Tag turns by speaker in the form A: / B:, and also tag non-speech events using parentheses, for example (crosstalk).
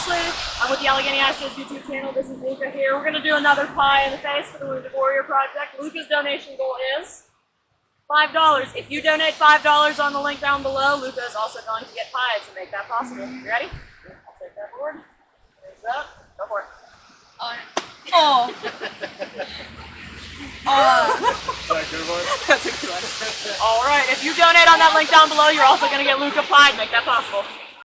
A: Ashley. I'm with the Allegheny Ashes YouTube channel. This is Luca here. We're going to do another pie in the face for the Wounded Warrior Project. Luca's donation goal is $5. If you donate $5 on the link down below, Luca is also going to get pie to make that possible. You ready? I'll take that board. Up. Go for it. (laughs)
B: Oh. (laughs)
A: All right. If you donate on that link down below, you're also going to get Luca pie to make that possible.